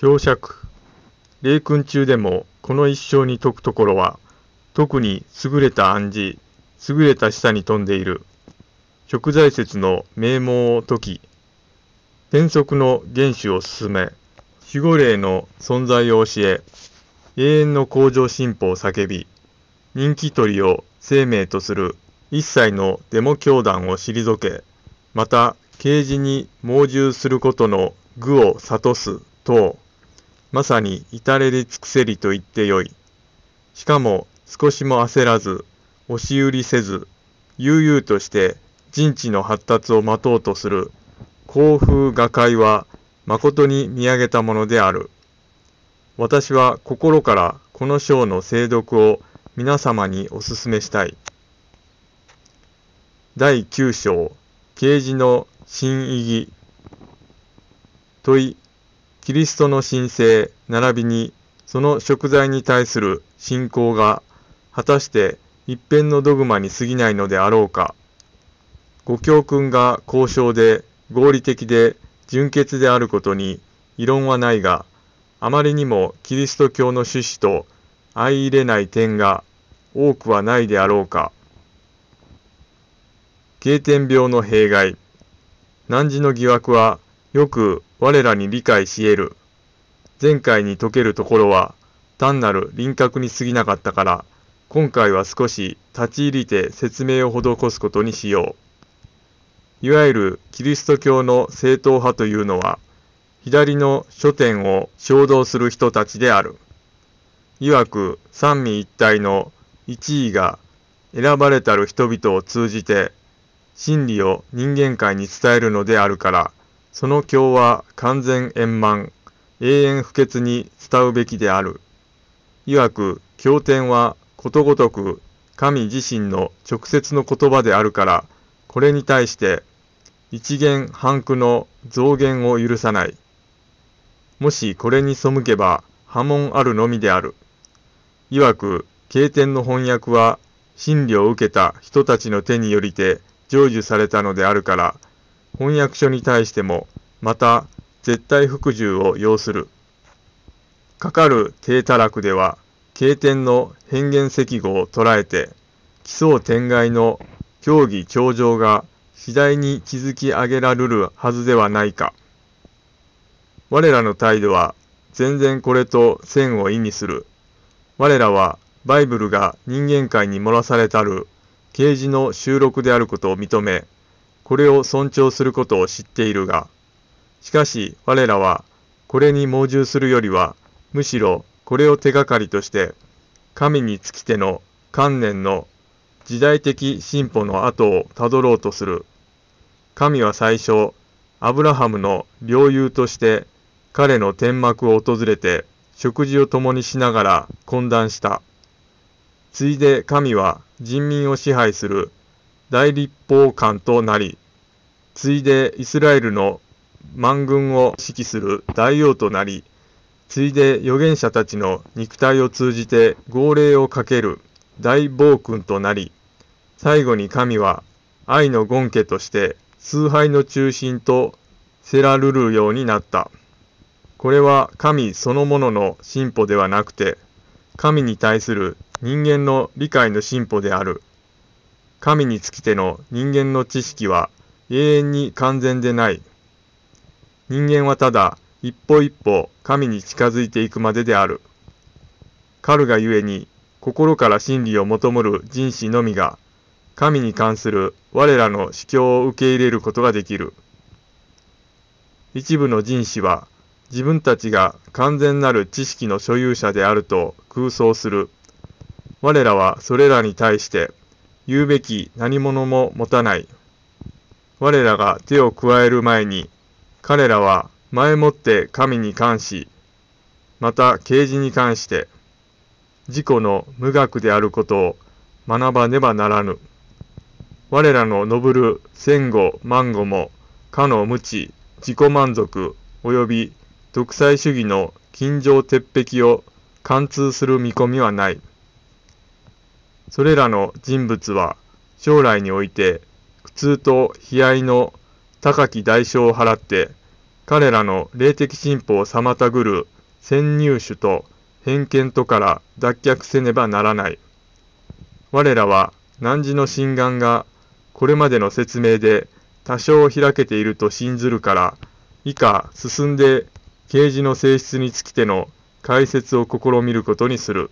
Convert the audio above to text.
表釈。霊君中でもこの一生に説くところは、特に優れた暗示、優れた示唆に富んでいる。食材説の名門を解き、転則の原種を進め、守護霊の存在を教え、永遠の向上進歩を叫び、人気取りを生命とする一切のデモ教団を退け、また、啓示に猛従することの愚を諭す等、まさに至れり尽くせりと言ってよい。しかも少しも焦らず、押し売りせず、悠々として人知の発達を待とうとする幸風画界は誠に見上げたものである。私は心からこの章の精読を皆様にお勧めしたい。第9章、啓示の新意義。問い、キリストの神聖、並びにその食材に対する信仰が果たして一辺のドグマに過ぎないのであろうか。ご教訓が交渉で合理的で純潔であることに異論はないが、あまりにもキリスト教の趣旨と相入れない点が多くはないであろうか。経典病の弊害。汝の疑惑はよく我らに理解し得る。前回に解けるところは単なる輪郭に過ぎなかったから、今回は少し立ち入りて説明を施すことにしよう。いわゆるキリスト教の正統派というのは、左の書店を衝動する人たちである。いわく三位一体の一位が選ばれたる人々を通じて真理を人間界に伝えるのであるから、その教は完全円満、永遠不潔に伝うべきである。いわく、経典はことごとく神自身の直接の言葉であるから、これに対して一元半句の増減を許さない。もしこれに背けば波紋あるのみである。いわく、経典の翻訳は真理を受けた人たちの手によりて成就されたのであるから、翻訳書に対してもまた絶対服従を要する。かかる低たらくでは、経典の変幻石語を捉えて、奇想天外の競技頂上が次第に築き上げられるはずではないか。我らの態度は全然これと線を意味する。我らはバイブルが人間界に漏らされたる啓示の収録であることを認め、これを尊重することを知っているが、しかし我らはこれに猛従するよりは、むしろこれを手がかりとして、神に尽きての観念の時代的進歩の後をたどろうとする。神は最初、アブラハムの領有として彼の天幕を訪れて食事を共にしながら懇談した。ついで神は人民を支配する大立法官となり、ついでイスラエルの万軍を指揮する大王となり、ついで預言者たちの肉体を通じて号令をかける大暴君となり、最後に神は愛の権家として崇拝の中心とせらるるようになった。これは神そのものの進歩ではなくて、神に対する人間の理解の進歩である。神につきての人間の知識は永遠に完全でない。人間はただ一歩一歩神に近づいていくまでである。彼がゆえに心から真理を求むる人士のみが神に関する我らの主教を受け入れることができる。一部の人士は自分たちが完全なる知識の所有者であると空想する。我らはそれらに対して言うべき何者も持たない。我らが手を加える前に彼らは前もって神に関し、また啓示に関して、自己の無学であることを学ばねばならぬ。我らの述る戦後万語も、かの無知、自己満足、及び独裁主義の近情鉄壁を貫通する見込みはない。それらの人物は将来において苦痛と悲哀の高き代償を払って彼らの霊的進歩を妨ぐる先入種と偏見とから脱却せねばならない。我らは汝の心眼がこれまでの説明で多少開けていると信ずるから、以下進んで啓示の性質につきての解説を試みることにする。